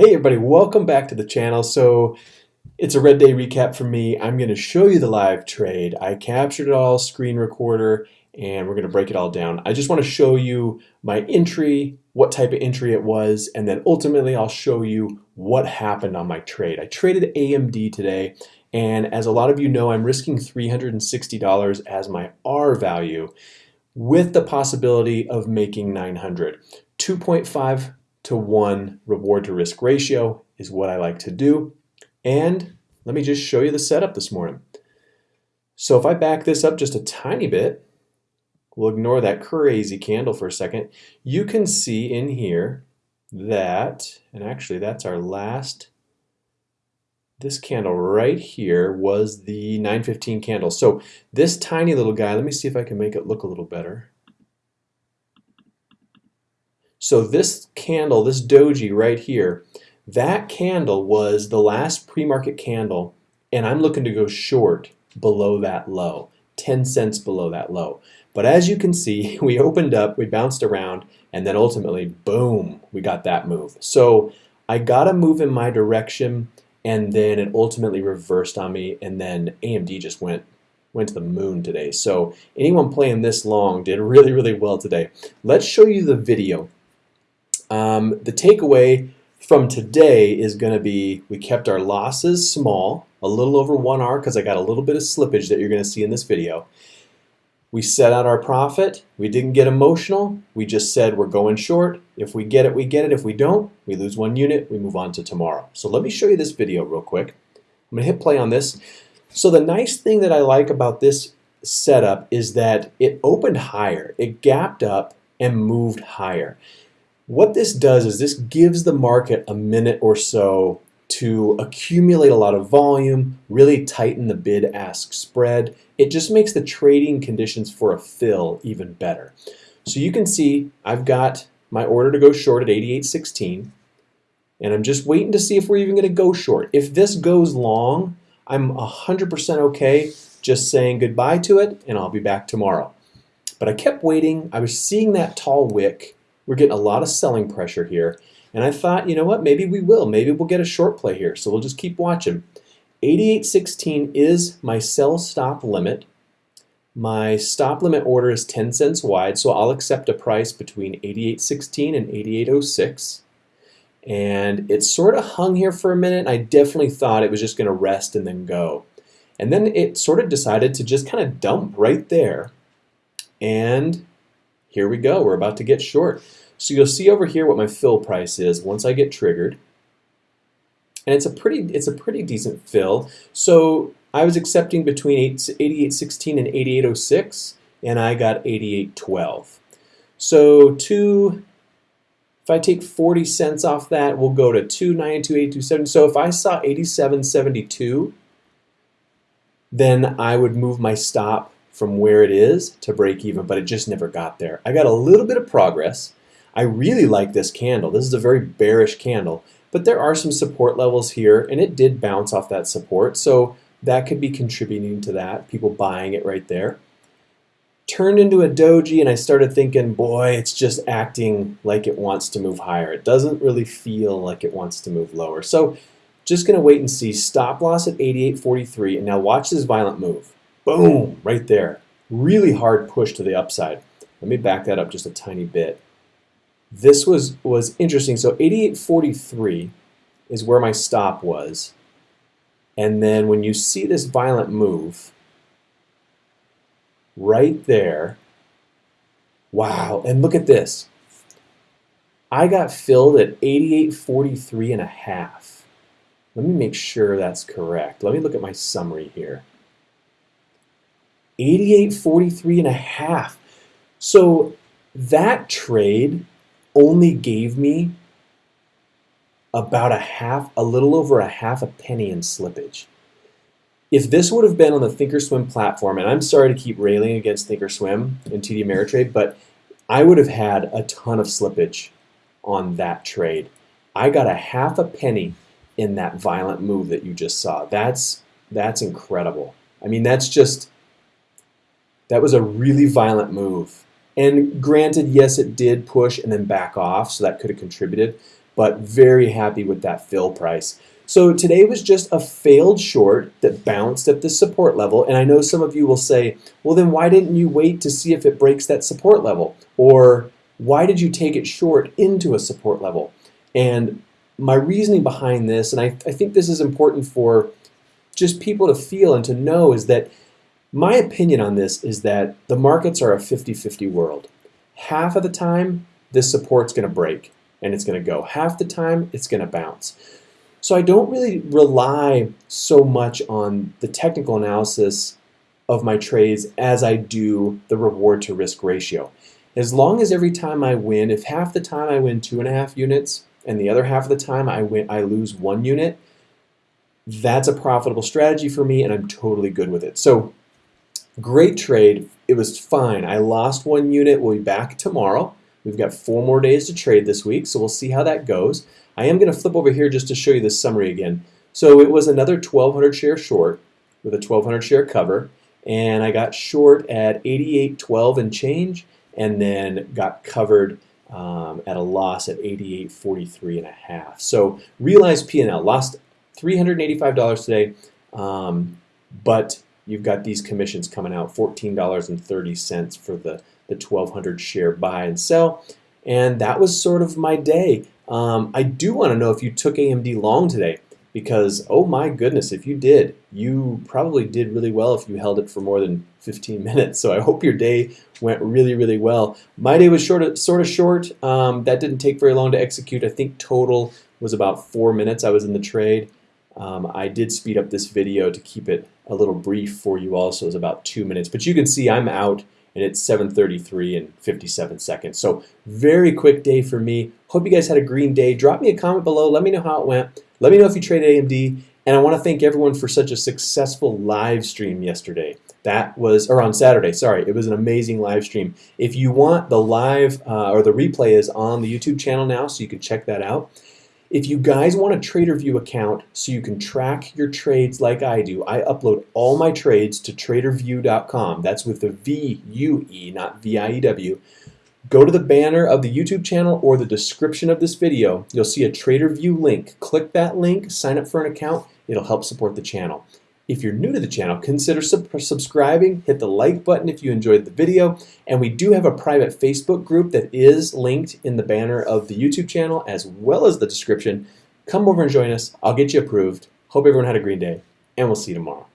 Hey everybody, welcome back to the channel. So it's a red day recap for me. I'm going to show you the live trade. I captured it all, screen recorder, and we're going to break it all down. I just want to show you my entry, what type of entry it was, and then ultimately I'll show you what happened on my trade. I traded AMD today, and as a lot of you know, I'm risking $360 as my R value with the possibility of making 900. 2.5 to 1 reward to risk ratio is what I like to do. And let me just show you the setup this morning. So if I back this up just a tiny bit, we'll ignore that crazy candle for a second, you can see in here that, and actually that's our last, this candle right here was the 915 candle. So this tiny little guy, let me see if I can make it look a little better. So this candle, this doji right here, that candle was the last pre-market candle and I'm looking to go short below that low, 10 cents below that low. But as you can see, we opened up, we bounced around, and then ultimately, boom, we got that move. So I got a move in my direction, and then it ultimately reversed on me, and then AMD just went went to the moon today. So anyone playing this long did really, really well today. Let's show you the video um, the takeaway from today is going to be we kept our losses small, a little over 1R because I got a little bit of slippage that you're going to see in this video. We set out our profit. We didn't get emotional. We just said we're going short. If we get it, we get it. If we don't, we lose one unit. We move on to tomorrow. So let me show you this video real quick. I'm going to hit play on this. So the nice thing that I like about this setup is that it opened higher. It gapped up and moved higher. What this does is this gives the market a minute or so to accumulate a lot of volume, really tighten the bid-ask spread. It just makes the trading conditions for a fill even better. So you can see I've got my order to go short at 88.16 and I'm just waiting to see if we're even going to go short. If this goes long, I'm 100% okay just saying goodbye to it and I'll be back tomorrow. But I kept waiting. I was seeing that tall wick we're getting a lot of selling pressure here. And I thought, you know what, maybe we will. Maybe we'll get a short play here. So we'll just keep watching. 88.16 is my sell stop limit. My stop limit order is 10 cents wide, so I'll accept a price between 88.16 and 88.06. And it sort of hung here for a minute. I definitely thought it was just going to rest and then go. And then it sort of decided to just kind of dump right there. And here we go. We're about to get short. So you'll see over here what my fill price is once I get triggered. And it's a pretty it's a pretty decent fill. So I was accepting between 88.16 and 88.06 and I got 88.12. So two if I take 40 cents off that, we'll go to 292.827. So if I saw 87.72, then I would move my stop from where it is to break even, but it just never got there. I got a little bit of progress. I really like this candle. This is a very bearish candle, but there are some support levels here, and it did bounce off that support, so that could be contributing to that, people buying it right there. Turned into a doji, and I started thinking, boy, it's just acting like it wants to move higher. It doesn't really feel like it wants to move lower. So just going to wait and see. Stop loss at 88.43, and now watch this violent move. Boom, right there. Really hard push to the upside. Let me back that up just a tiny bit. This was, was interesting. So 88.43 is where my stop was. And then when you see this violent move, right there, wow, and look at this. I got filled at 88.43 and a half. Let me make sure that's correct. Let me look at my summary here. 88.43 and a half. So that trade only gave me about a half, a little over a half a penny in slippage. If this would have been on the Thinkorswim platform, and I'm sorry to keep railing against Thinkorswim and TD Ameritrade, but I would have had a ton of slippage on that trade. I got a half a penny in that violent move that you just saw. That's that's incredible. I mean, that's just that was a really violent move. And granted, yes, it did push and then back off, so that could have contributed. but very happy with that fill price. So today was just a failed short that bounced at the support level. And I know some of you will say, well, then why didn't you wait to see if it breaks that support level? Or why did you take it short into a support level? And my reasoning behind this, and I, I think this is important for just people to feel and to know, is that my opinion on this is that the markets are a 50 50 world. Half of the time, this support's going to break and it's going to go. Half the time, it's going to bounce. So I don't really rely so much on the technical analysis of my trades as I do the reward to risk ratio. As long as every time I win, if half the time I win two and a half units and the other half of the time I win I lose one unit, that's a profitable strategy for me and I'm totally good with it. So great trade. It was fine. I lost one unit. We'll be back tomorrow. We've got four more days to trade this week, so we'll see how that goes. I am going to flip over here just to show you the summary again. So it was another 1,200 share short with a 1,200 share cover, and I got short at 88.12 and change, and then got covered um, at a loss at 88.43 and a half. So realized P&L lost $385 today, um, but you've got these commissions coming out, $14.30 for the, the 1,200 share buy and sell. And that was sort of my day. Um, I do want to know if you took AMD long today because, oh my goodness, if you did, you probably did really well if you held it for more than 15 minutes. So I hope your day went really, really well. My day was short, sort of short. Um, that didn't take very long to execute. I think total was about four minutes I was in the trade. Um, I did speed up this video to keep it a little brief for you also. It's about two minutes. But you can see I'm out and it's 7.33 and 57 seconds. So very quick day for me. Hope you guys had a green day. Drop me a comment below. Let me know how it went. Let me know if you traded AMD. And I want to thank everyone for such a successful live stream yesterday. That was, or on Saturday, sorry. It was an amazing live stream. If you want the live uh, or the replay is on the YouTube channel now, so you can check that out. If you guys want a TraderVue account so you can track your trades like I do, I upload all my trades to tradervue.com. That's with the V-U-E, not V-I-E-W. Go to the banner of the YouTube channel or the description of this video. You'll see a TraderVue link. Click that link, sign up for an account. It'll help support the channel. If you're new to the channel, consider sub subscribing, hit the like button if you enjoyed the video, and we do have a private Facebook group that is linked in the banner of the YouTube channel as well as the description. Come over and join us. I'll get you approved. Hope everyone had a green day, and we'll see you tomorrow.